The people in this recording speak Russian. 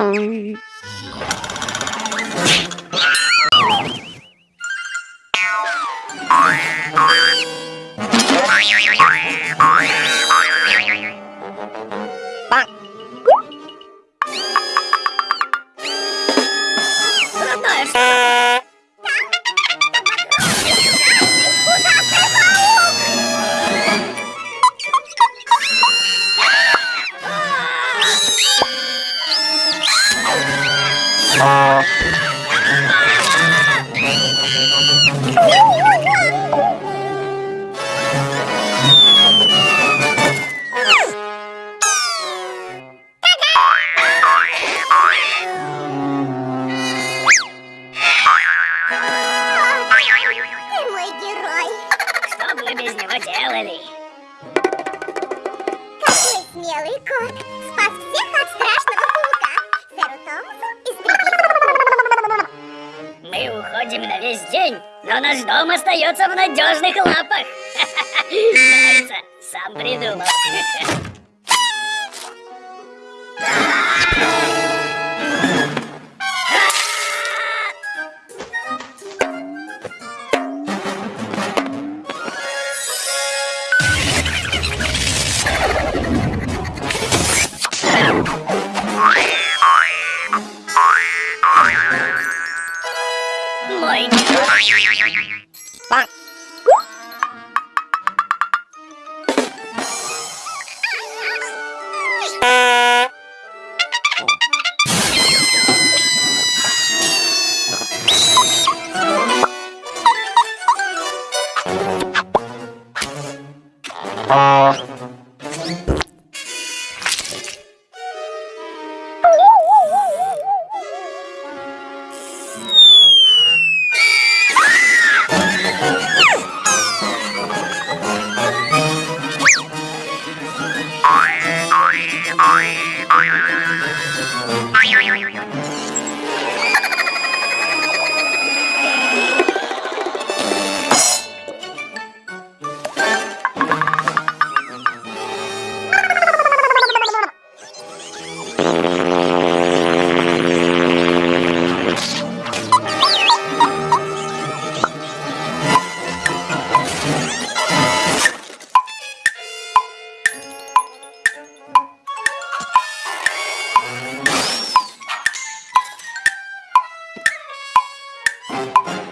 Oh, boy. Делали? Какой смелый кот. Уходим на весь день, но наш дом остается в надежных лапах. Нравится, сам придумал. My